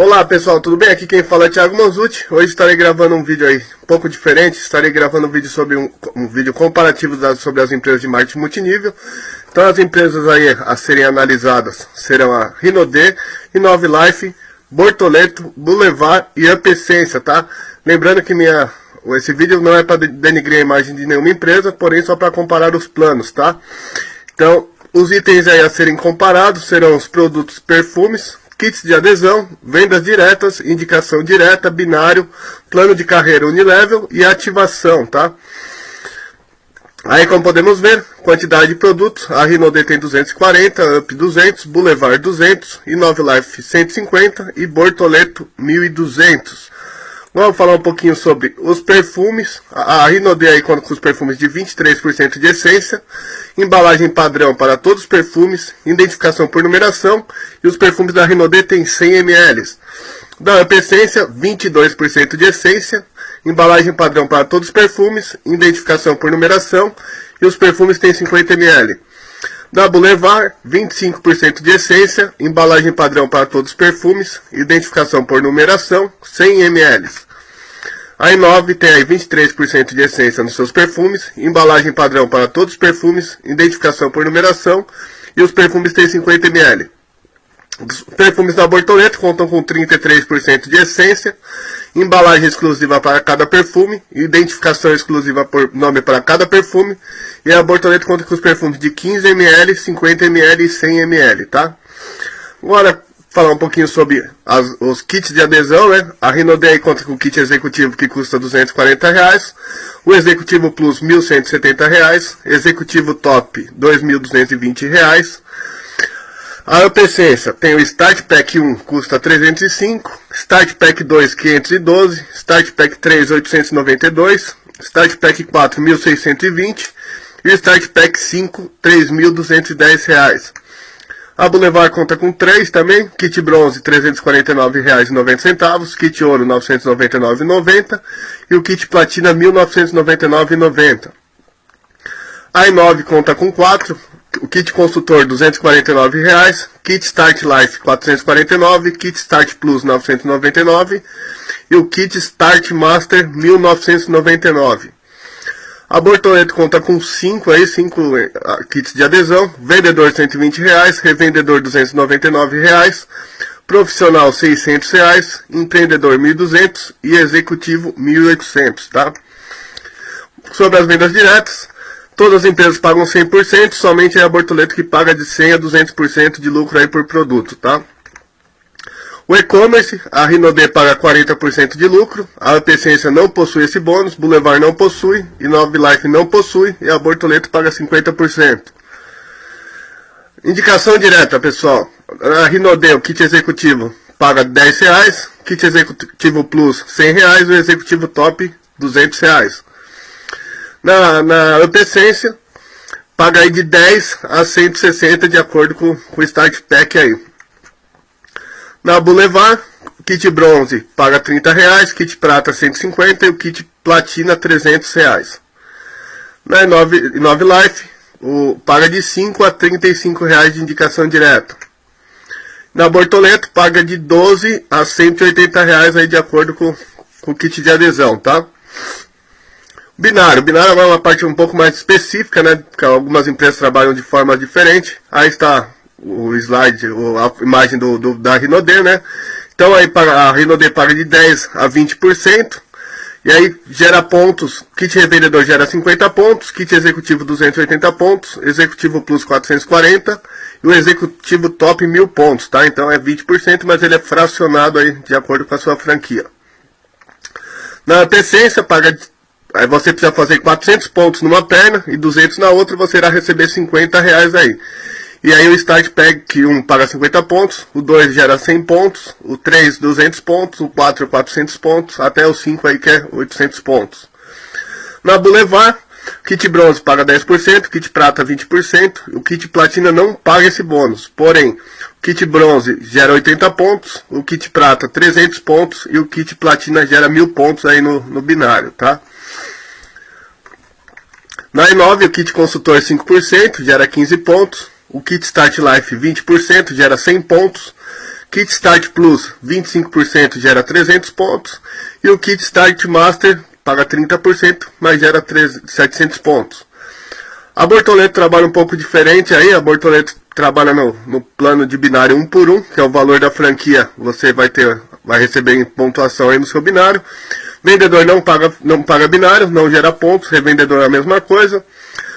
Olá pessoal, tudo bem? Aqui quem fala é Thiago Manzucci. Hoje estarei gravando um vídeo aí um pouco diferente. Estarei gravando um vídeo sobre um, um vídeo comparativo sobre as empresas de marketing multinível. Então as empresas aí a serem analisadas serão a Rinode, Inove Life, Bortoleto, Boulevard e Ampessência, tá? Lembrando que minha, esse vídeo não é para denigrir a imagem de nenhuma empresa, porém só para comparar os planos, tá? Então, os itens aí a serem comparados serão os produtos perfumes, kits de adesão, vendas diretas, indicação direta, binário, plano de carreira unilevel e ativação, tá? Aí como podemos ver, quantidade de produtos, a Rinode tem 240, Up 200, Boulevard 200, Inove Life 150 e Bortoleto 1200. Vamos falar um pouquinho sobre os perfumes. A, Rinode aí conta com os perfumes de 23% de essência, embalagem padrão para todos os perfumes, identificação por numeração e os perfumes da Rinode tem 100 ml. Da Up Essência, 22% de essência, embalagem padrão para todos os perfumes, identificação por numeração e os perfumes têm 50 ml. Da Boulevard, 25% de essência, embalagem padrão para todos os perfumes, identificação por numeração, 100 ml. A Inove tem aí 23% de essência nos seus perfumes, embalagem padrão para todos os perfumes, identificação por numeração e os perfumes têm 50 ml. Os perfumes da Bortoleto contam com 33% de essência, embalagem exclusiva para cada perfume, identificação exclusiva por nome para cada perfume, e a Bortoleto conta com os perfumes de 15ml, 50ml e 100ml, tá? Agora, falar um pouquinho sobre as, os kits de adesão, né? A Rinodei conta com o kit executivo que custa 240 reais, o executivo plus 1.170 reais, executivo top 2.220 reais, a Ampessência tem o Start Pack 1, custa 305, Start Pack 2, 512, Start Pack 3, 892, Start Pack 4, 1620 e Start Pack 5, 3.210 reais. A Boulevard conta com 3 também, kit bronze R$ 349,90, kit ouro R$ 999,90 e o kit platina R$ 1.999,90. A i9 conta com 4, o kit consultor 249 reais, kit Start Life R$ 449, kit Start Plus R$ 999 e o kit Start Master R$ 1999. A Bortoleto conta com 5 aí, 5 eh, kits de adesão, vendedor 120 reais, revendedor 299 reais, profissional 600 reais, empreendedor R$ 1.200 e executivo R$ 1.800, tá? Sobre as vendas diretas, Todas as empresas pagam 100%, somente é a Bortoleto que paga de 100% a 200% de lucro aí por produto, tá? O e-commerce, a Rinode paga 40% de lucro, a Apessência não possui esse bônus, Boulevard não possui, e Nove Life não possui, e a Bortoleto paga 50%. Indicação direta, pessoal. A Rinode, o kit executivo, paga 10 reais, kit executivo plus 100 reais, o executivo top 200 reais. Na, na Ampessência, paga aí de 10 a 160 de acordo com, com o Start Pack aí. Na Boulevard, kit bronze paga 30 reais, kit prata 150 e o kit platina 300 reais. Na 9, 9 Life, o, paga de 5 a 35 reais de indicação direta. Na Bortoleto, paga de 12 a 180 reais aí de acordo com, com o kit de adesão, tá? Binário. Binário é uma parte um pouco mais específica, né? Porque algumas empresas trabalham de forma diferente. Aí está o slide, a imagem do, do da Rinode, né? Então aí a Rinode paga de 10 a 20%. E aí gera pontos, kit revendedor gera 50 pontos, kit executivo 280 pontos, executivo plus 440 e o executivo top 1000 pontos, tá? Então é 20%, mas ele é fracionado aí de acordo com a sua franquia. Na Tessência paga Aí você precisa fazer 400 pontos numa perna e 200 na outra, você irá receber 50 reais aí. E aí o Start Pack 1 paga 50 pontos, o 2 gera 100 pontos, o 3 200 pontos, o 4 400 pontos, até o 5 aí que é 800 pontos. Na Boulevard, kit bronze paga 10%, kit prata 20%, o kit platina não paga esse bônus. Porém, o kit bronze gera 80 pontos, o kit prata 300 pontos e o kit platina gera 1000 pontos aí no, no binário, tá? Na i9, o kit consultor 5%, gera 15 pontos. O kit Start Life 20%, gera 100 pontos. Kit Start Plus 25% gera 300 pontos e o Kit Start Master paga 30%, mas gera 3, 700 pontos. A Bortoleto trabalha um pouco diferente aí, a Bortoleto trabalha no, no plano de binário 1 por 1, que é o valor da franquia, você vai ter vai receber em pontuação aí no seu binário. Vendedor não paga, não paga binário, não gera pontos, revendedor é a mesma coisa.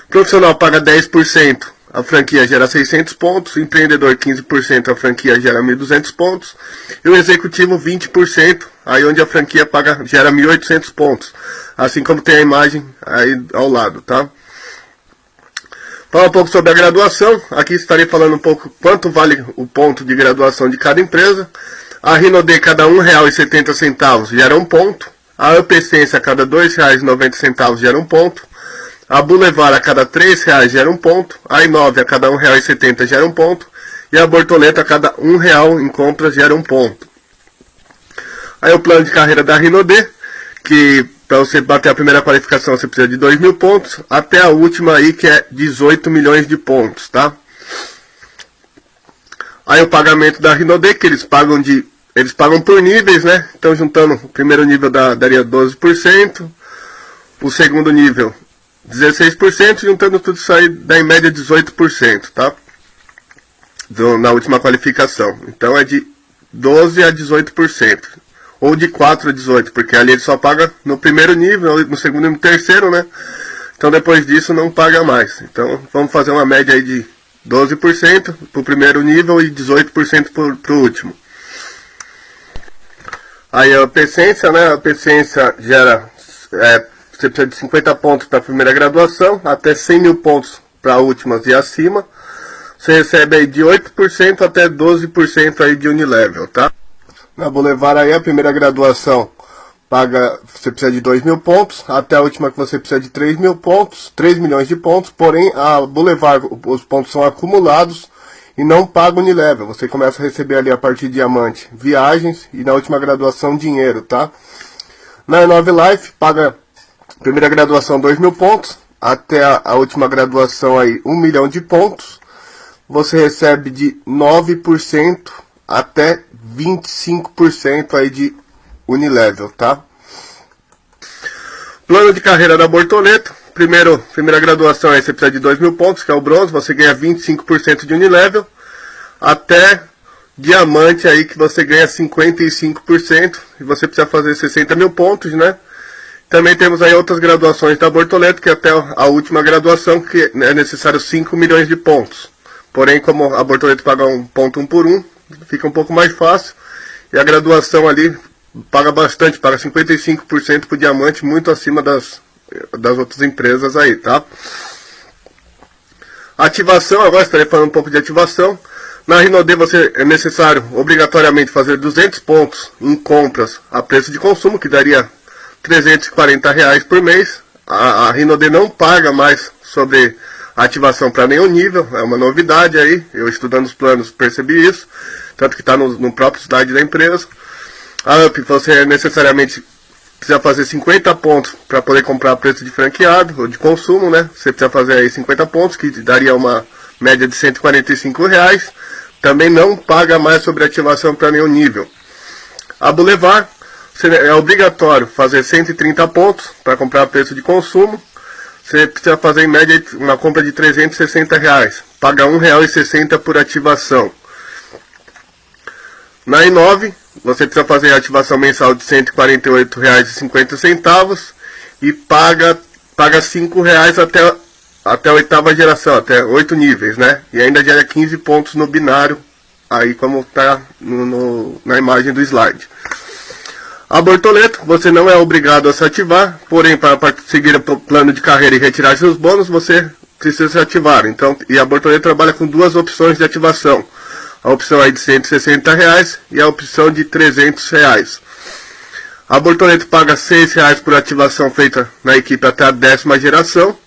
Profissional paga 10%, a franquia gera 600 pontos, empreendedor 15%, a franquia gera 1.200 pontos, e o executivo 20%, aí onde a franquia paga, gera 1.800 pontos, assim como tem a imagem aí ao lado, tá? Falar um pouco sobre a graduação, aqui estarei falando um pouco quanto vale o ponto de graduação de cada empresa, a Rinode cada R$ 1,70 gera um ponto, a Upessência a cada R$ 2,90 gera um ponto, a Boulevard a cada R$ 3,00 gera um ponto. A Inove a cada R$ 1,70 gera um ponto. E a Bortoleta a cada R$ 1,00 em compras gera um ponto. Aí o plano de carreira da Rinode, que para você bater a primeira qualificação você precisa de 2 mil pontos, até a última aí que é 18 milhões de pontos, tá? Aí o pagamento da Rinode, que eles pagam de eles pagam por níveis, né? Então juntando o primeiro nível dá, daria 12%, o segundo nível 16%, juntando tudo isso aí dá em média 18%, tá? Do, na última qualificação. Então é de 12 a 18%. Ou de 4 a 18, porque ali ele só paga no primeiro nível, no segundo e no terceiro, né? Então depois disso não paga mais. Então vamos fazer uma média aí de 12% para o primeiro nível e 18% para o último. Aí a paciência, né? A paciência gera é, você precisa de 50 pontos para a primeira graduação, até 100 mil pontos para últimas e acima. Você recebe aí de 8% até 12% aí de Unilevel, tá? Na Boulevard aí a primeira graduação paga, você precisa de 2 mil pontos, até a última que você precisa de 3 mil pontos, 3 milhões de pontos, porém a Boulevard, os pontos são acumulados e não paga Unilevel. Você começa a receber ali a partir de diamante viagens e na última graduação dinheiro, tá? Na Nove Life paga Primeira graduação, 2 mil pontos. Até a, a, última graduação aí, 1 um milhão de pontos. Você recebe de 9% até 25% aí de Unilevel, tá? Plano de carreira da Bortoleto. Primeiro, primeira graduação aí você precisa de 2 mil pontos, que é o bronze. Você ganha 25% de Unilevel. Até diamante aí que você ganha 55%. E você precisa fazer 60 mil pontos, né? Também temos aí outras graduações da Bortoleto, que até a última graduação, que é necessário 5 milhões de pontos. Porém, como a Bortoleto paga um ponto um por um, fica um pouco mais fácil. E a graduação ali paga bastante, paga 55% para o diamante, muito acima das, das outras empresas aí, tá? Ativação, agora estarei falando um pouco de ativação. Na Rinode você é necessário obrigatoriamente fazer 200 pontos em compras a preço de consumo, que daria 340 reais por mês. A, a Rinode não paga mais sobre ativação para nenhum nível, é uma novidade aí, eu estudando os planos percebi isso, tanto que está no, no, próprio slide da empresa. A UP você necessariamente precisa fazer 50 pontos para poder comprar preço de franqueado ou de consumo, né? Você precisa fazer aí 50 pontos, que daria uma média de 145 reais. Também não paga mais sobre ativação para nenhum nível. A Boulevard é obrigatório fazer 130 pontos para comprar preço de consumo. Você precisa fazer em média uma compra de 360 reais. Paga R$ 1,60 por ativação. Na i9, você precisa fazer a ativação mensal de R$ 148,50 e paga, paga R$ 5,00 até, até a oitava geração, até 8 níveis, né? E ainda gera 15 pontos no binário, aí como está na imagem do slide. A Bortoleto, você não é obrigado a se ativar, porém para seguir o plano de carreira e retirar seus bônus, você precisa se ativar. Então, e a Bortoleto trabalha com duas opções de ativação. A opção aí de 160 reais e a opção de 300 reais. A Bortoleto paga 6 reais por ativação feita na equipe até a décima geração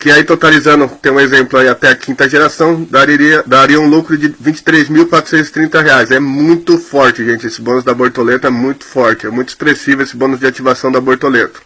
que aí totalizando, tem um exemplo aí até a quinta geração, daria, daria um lucro de R$ 23.430. É muito forte, gente, esse bônus da Bortoleto é muito forte, é muito expressivo esse bônus de ativação da Bortoleto.